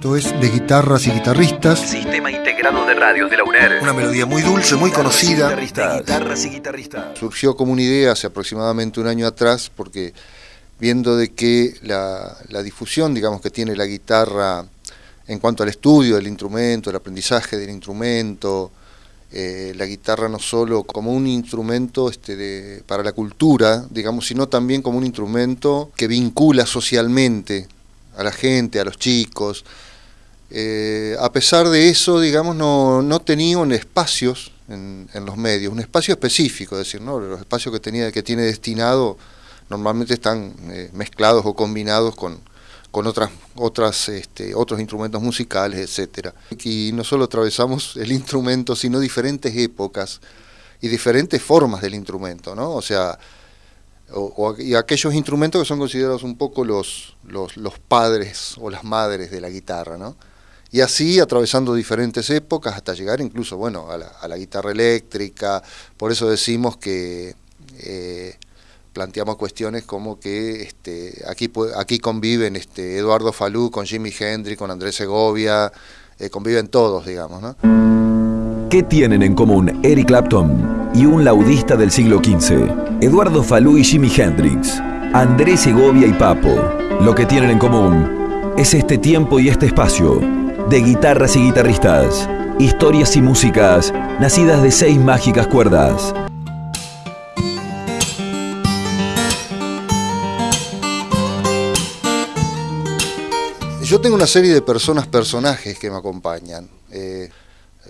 Esto es De Guitarras y Guitarristas. Sistema integrado de radios de la UNER. Una melodía muy dulce, muy conocida. De guitarras y guitarristas. Surgió como una idea hace aproximadamente un año atrás porque viendo de que la, difusión, digamos, que tiene la guitarra en cuanto al estudio del instrumento, el aprendizaje del instrumento, eh, la guitarra no solo como un instrumento este, para la cultura, digamos, sino también como un instrumento que vincula socialmente a la gente, a los chicos. Eh, a pesar de eso, digamos, no, no tenían espacios en, los medios, un espacio específico, es decir, ¿no? los espacios que, tenía, que tiene destinado normalmente están eh, mezclados o combinados con, con otras, otras, este, otros instrumentos musicales, etcétera. Y no solo atravesamos el instrumento, sino diferentes épocas y diferentes formas del instrumento, ¿no? O sea, y aquellos instrumentos que son considerados un poco los, los, padres o las madres de la guitarra, ¿no? Y así atravesando diferentes épocas hasta llegar incluso, bueno, a la, guitarra eléctrica, por eso decimos que eh, planteamos cuestiones como que este, aquí, aquí conviven este, Eduardo Falú con Jimi Hendrix, con Andrés Segovia, eh, conviven todos, digamos, ¿no? ¿Qué tienen en común Eric Clapton y un laudista del siglo XV, Eduardo Falú y Jimi Hendrix, Andrés Segovia y Papo. Lo que tienen en común es este tiempo y este espacio de guitarras y guitarristas, historias y músicas nacidas de seis mágicas cuerdas. Yo tengo una serie de personas, personajes que me acompañan. Eh,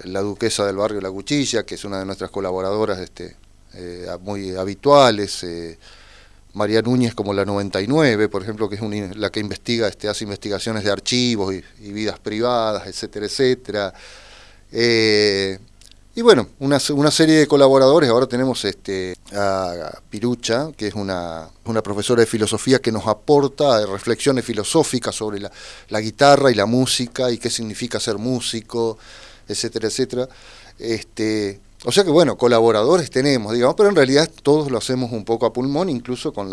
la duquesa del barrio La Cuchilla, que es una de nuestras colaboradoras este, eh, muy habituales, eh, María Núñez como la 99, por ejemplo, que es la que investiga, este, hace investigaciones de archivos y, vidas privadas, etcétera, etcétera. Eh, y bueno, una, serie de colaboradores, ahora tenemos este, a Pirucha, que es una, profesora de filosofía que nos aporta reflexiones filosóficas sobre la, la guitarra y la música y qué significa ser músico etcétera, etcétera. Este, o sea que bueno, colaboradores tenemos, digamos, pero en realidad todos lo hacemos un poco a pulmón, incluso con el,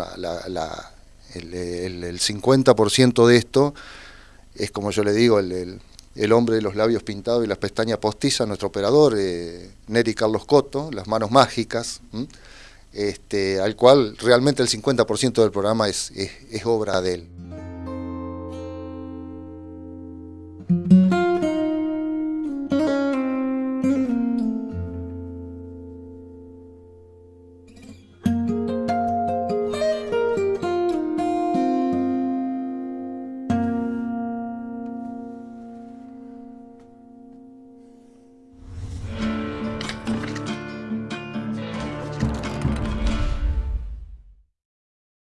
50% de esto es como yo le digo, el, hombre de los labios pintados y las pestañas postizas, nuestro operador, eh, Neri Carlos Coto, las manos mágicas, este, al cual realmente el 50% del programa es obra de él.